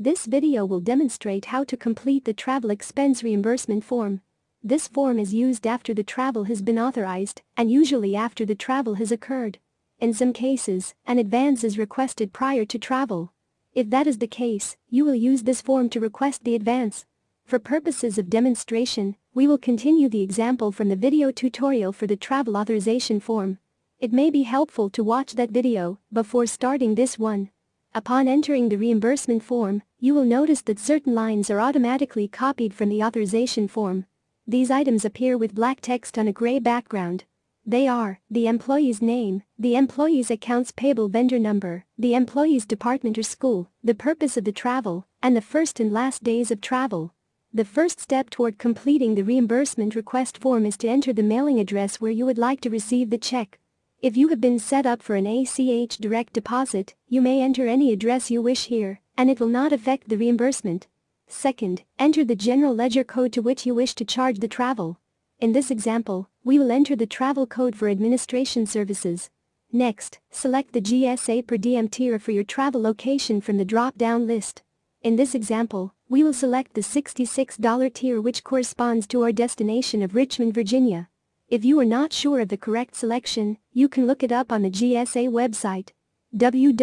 This video will demonstrate how to complete the travel expense reimbursement form. This form is used after the travel has been authorized and usually after the travel has occurred. In some cases, an advance is requested prior to travel. If that is the case, you will use this form to request the advance. For purposes of demonstration, we will continue the example from the video tutorial for the travel authorization form. It may be helpful to watch that video before starting this one. Upon entering the reimbursement form, you will notice that certain lines are automatically copied from the authorization form. These items appear with black text on a gray background. They are the employee's name, the employee's accounts payable vendor number, the employee's department or school, the purpose of the travel, and the first and last days of travel. The first step toward completing the reimbursement request form is to enter the mailing address where you would like to receive the check. If you have been set up for an ACH direct deposit, you may enter any address you wish here, and it will not affect the reimbursement. Second, enter the general ledger code to which you wish to charge the travel. In this example, we will enter the travel code for administration services. Next, select the GSA per diem tier for your travel location from the drop-down list. In this example, we will select the $66 tier which corresponds to our destination of Richmond, Virginia. If you are not sure of the correct selection, you can look it up on the GSA website www.gsa.gov.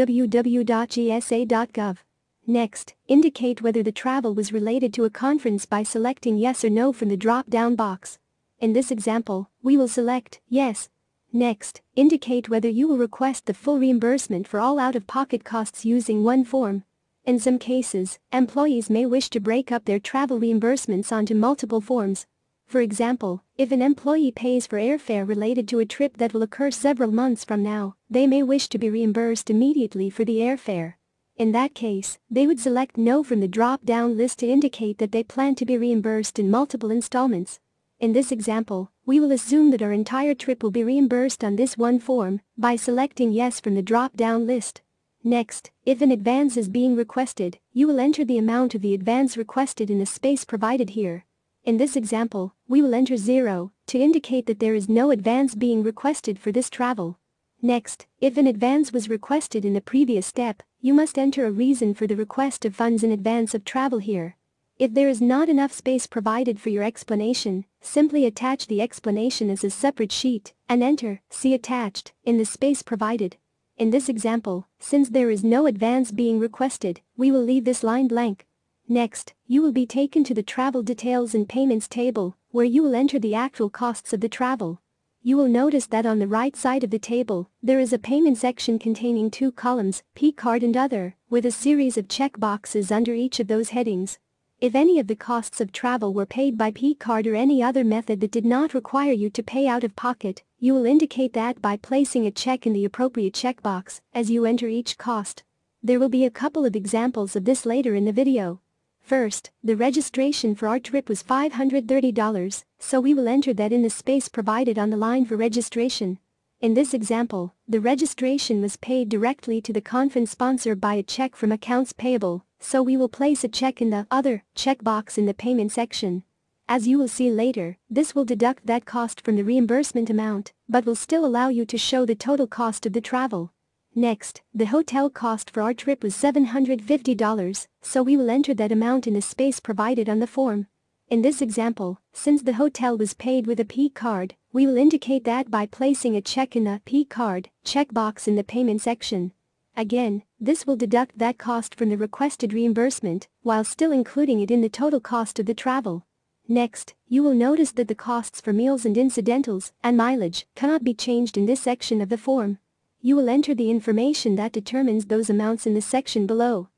Next, indicate whether the travel was related to a conference by selecting yes or no from the drop-down box. In this example, we will select yes. Next, indicate whether you will request the full reimbursement for all out-of-pocket costs using one form. In some cases, employees may wish to break up their travel reimbursements onto multiple forms, for example, if an employee pays for airfare related to a trip that will occur several months from now, they may wish to be reimbursed immediately for the airfare. In that case, they would select No from the drop-down list to indicate that they plan to be reimbursed in multiple installments. In this example, we will assume that our entire trip will be reimbursed on this one form by selecting Yes from the drop-down list. Next, if an advance is being requested, you will enter the amount of the advance requested in the space provided here. In this example, we will enter 0 to indicate that there is no advance being requested for this travel. Next, if an advance was requested in the previous step, you must enter a reason for the request of funds in advance of travel here. If there is not enough space provided for your explanation, simply attach the explanation as a separate sheet and enter See attached in the space provided. In this example, since there is no advance being requested, we will leave this line blank. Next, you will be taken to the travel details and payments table, where you will enter the actual costs of the travel. You will notice that on the right side of the table, there is a payment section containing two columns, P-card and other, with a series of check boxes under each of those headings. If any of the costs of travel were paid by P-card or any other method that did not require you to pay out of pocket, you will indicate that by placing a check in the appropriate checkbox as you enter each cost. There will be a couple of examples of this later in the video. First, the registration for our trip was $530, so we will enter that in the space provided on the line for registration. In this example, the registration was paid directly to the conference sponsor by a check from accounts payable, so we will place a check in the Other checkbox in the payment section. As you will see later, this will deduct that cost from the reimbursement amount, but will still allow you to show the total cost of the travel. Next, the hotel cost for our trip was $750, so we will enter that amount in the space provided on the form. In this example, since the hotel was paid with a P-card, we will indicate that by placing a check in the P-card checkbox in the payment section. Again, this will deduct that cost from the requested reimbursement, while still including it in the total cost of the travel. Next, you will notice that the costs for meals and incidentals and mileage cannot be changed in this section of the form. You will enter the information that determines those amounts in the section below.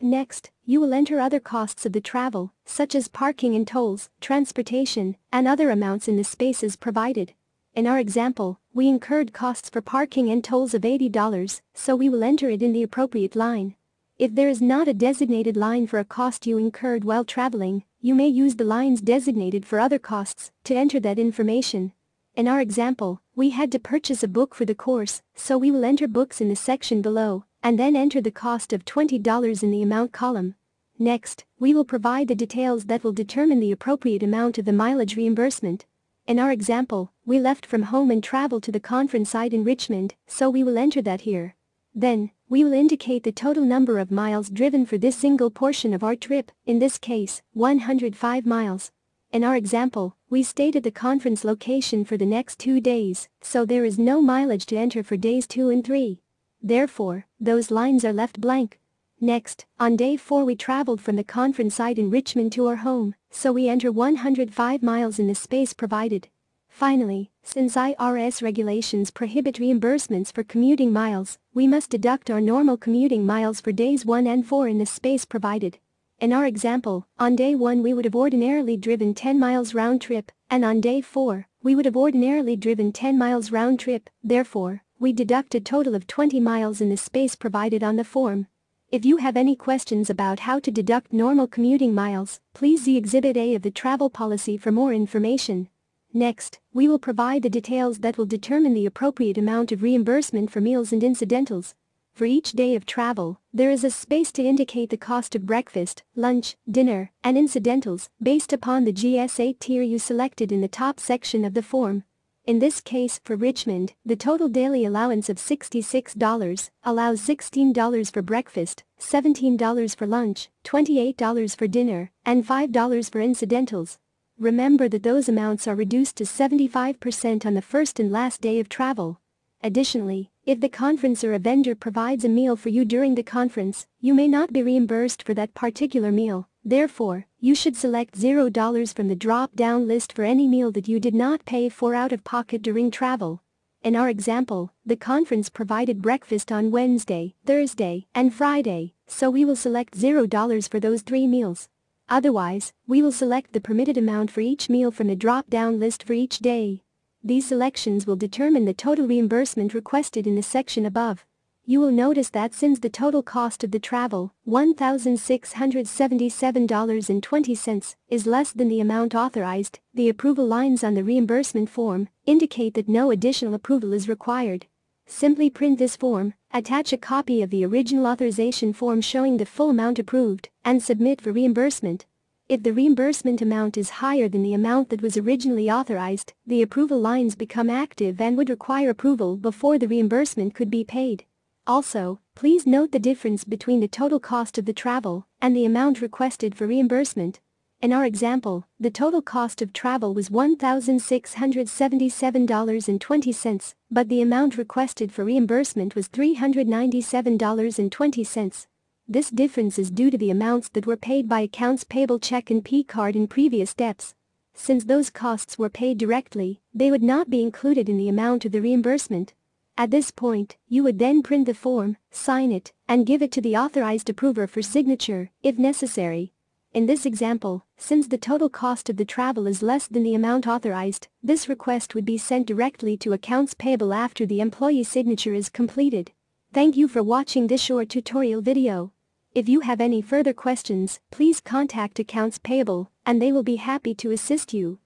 Next, you will enter other costs of the travel, such as parking and tolls, transportation, and other amounts in the spaces provided. In our example, we incurred costs for parking and tolls of $80, so we will enter it in the appropriate line. If there is not a designated line for a cost you incurred while traveling, you may use the lines designated for other costs to enter that information. In our example, we had to purchase a book for the course, so we will enter books in the section below, and then enter the cost of $20 in the amount column. Next, we will provide the details that will determine the appropriate amount of the mileage reimbursement. In our example, we left from home and traveled to the conference site in Richmond, so we will enter that here. Then, we will indicate the total number of miles driven for this single portion of our trip, in this case, 105 miles. In our example, we stated the conference location for the next two days, so there is no mileage to enter for days 2 and 3. Therefore, those lines are left blank. Next, on day 4 we traveled from the conference site in Richmond to our home, so we enter 105 miles in the space provided. Finally, since IRS regulations prohibit reimbursements for commuting miles, we must deduct our normal commuting miles for days 1 and 4 in the space provided. In our example, on day 1 we would have ordinarily driven 10 miles round trip, and on day 4, we would have ordinarily driven 10 miles round trip, therefore, we deduct a total of 20 miles in the space provided on the form. If you have any questions about how to deduct normal commuting miles, please see Exhibit A of the travel policy for more information. Next, we will provide the details that will determine the appropriate amount of reimbursement for meals and incidentals. For each day of travel, there is a space to indicate the cost of breakfast, lunch, dinner, and incidentals based upon the GSA tier you selected in the top section of the form. In this case, for Richmond, the total daily allowance of $66 allows $16 for breakfast, $17 for lunch, $28 for dinner, and $5 for incidentals. Remember that those amounts are reduced to 75% on the first and last day of travel. Additionally, if the conference or a vendor provides a meal for you during the conference, you may not be reimbursed for that particular meal. Therefore, you should select $0 from the drop-down list for any meal that you did not pay for out of pocket during travel. In our example, the conference provided breakfast on Wednesday, Thursday, and Friday, so we will select $0 for those three meals. Otherwise, we will select the permitted amount for each meal from the drop-down list for each day. These selections will determine the total reimbursement requested in the section above. You will notice that since the total cost of the travel, $1,677.20, is less than the amount authorized, the approval lines on the reimbursement form indicate that no additional approval is required. Simply print this form, attach a copy of the original authorization form showing the full amount approved, and submit for reimbursement. If the reimbursement amount is higher than the amount that was originally authorized, the approval lines become active and would require approval before the reimbursement could be paid. Also, please note the difference between the total cost of the travel and the amount requested for reimbursement. In our example, the total cost of travel was $1,677.20, but the amount requested for reimbursement was $397.20. This difference is due to the amounts that were paid by accounts payable check and P-card in previous steps. Since those costs were paid directly, they would not be included in the amount of the reimbursement. At this point, you would then print the form, sign it, and give it to the authorized approver for signature, if necessary. In this example, since the total cost of the travel is less than the amount authorized, this request would be sent directly to accounts payable after the employee signature is completed. Thank you for watching this short tutorial video. If you have any further questions, please contact Accounts Payable, and they will be happy to assist you.